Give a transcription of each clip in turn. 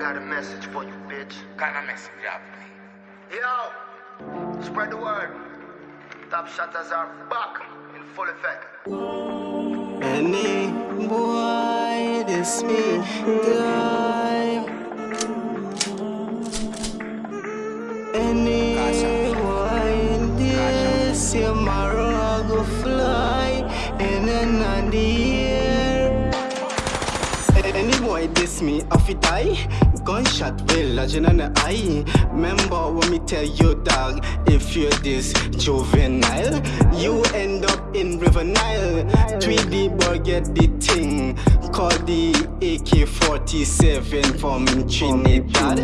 Got a message for you, bitch. Got a message, yeah. Yo, spread the word. Top shutters are back in full effect. Any boy, this me die. Any boy, this your marrow go fly in another year. Any boy diss me, off it die. Gunshot will lodging on eye. Remember when me tell you, dog, if you're this juvenile, you end up in River Nile. 3D boy get the thing. Call the AK-47 from Trinidad.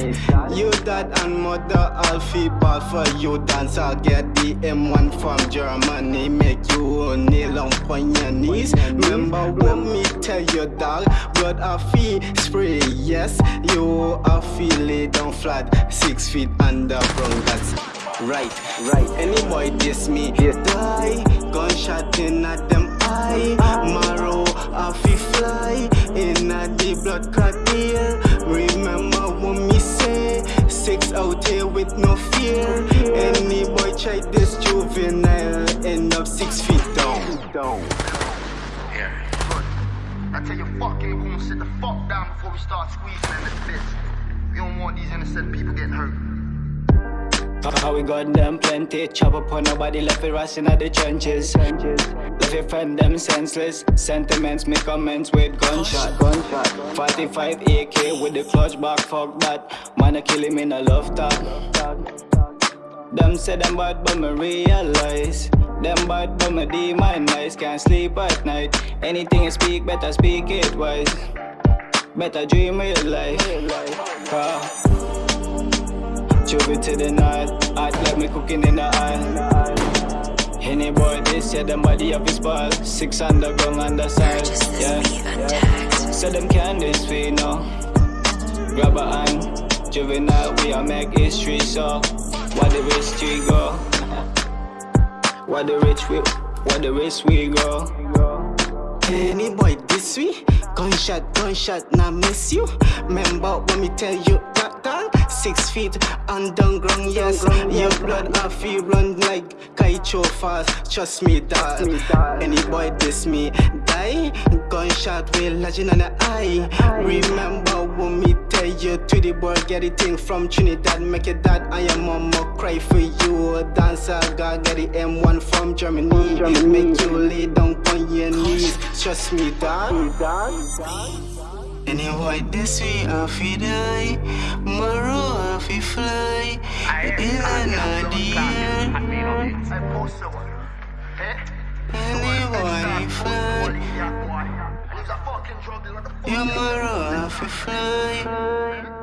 You dad and mother Alfie ball for you dance. I'll get the M1 from Germany. Make you kneel on your knees. Remember when me tell your dog, blood a fee spray. Yes, you are feeling down flat, six feet under underground. That's right, right. Any boy diss me, die. Gunshot in at them eye. Marrow off he fly in at the blood clot ear. Remember what me say? Six out here with no fear. Any boy try this juvenile, end up six feet down. down. Yeah. I tell you, fucking boom, sit the fuck down before we start squeezing in this bitch. We don't want these innocent people getting hurt. How we got them plenty Chop up nobody left it rusting at the trenches. Left your friend them senseless Sentiments make comments with gunshot. Gunshot 45 AK with the clutch back Fuck that. Man I kill him in a love talk. Them say them bad but me realize Them bad but me demonize Can't sleep at night Anything you speak better speak it wise Better dream real life uh, Chubby to the night, act like me cooking in the aisle. Any boy this, yeah, them body of his ball. Six underground on the side, yeah. yeah. So them can this we know. Grab a hand, juvenile, we are make history, so what the we go. What the rich we, what the rich we go. Any boy this way, gunshot, gunshot, now miss you. Remember when me tell you that dog, six feet underground, yes. Your blood I feel run like Kaicho fast. Trust me, dog. Any boy diss me, die. Gunshot will legend on the eye. Remember when me tell you to the boy get it thing from Trinidad, make it that I am mama cry for you. Dancer, God get the M1 from Germany. Make you lay down on your knees. Trust me, dog. Any boy this way, I feel die. Tomorrow, I feel fly. In another year. I post someone. Eh? Fly. And he's a fucking drug dealer. What the fuck? Tomorrow, I feel fly.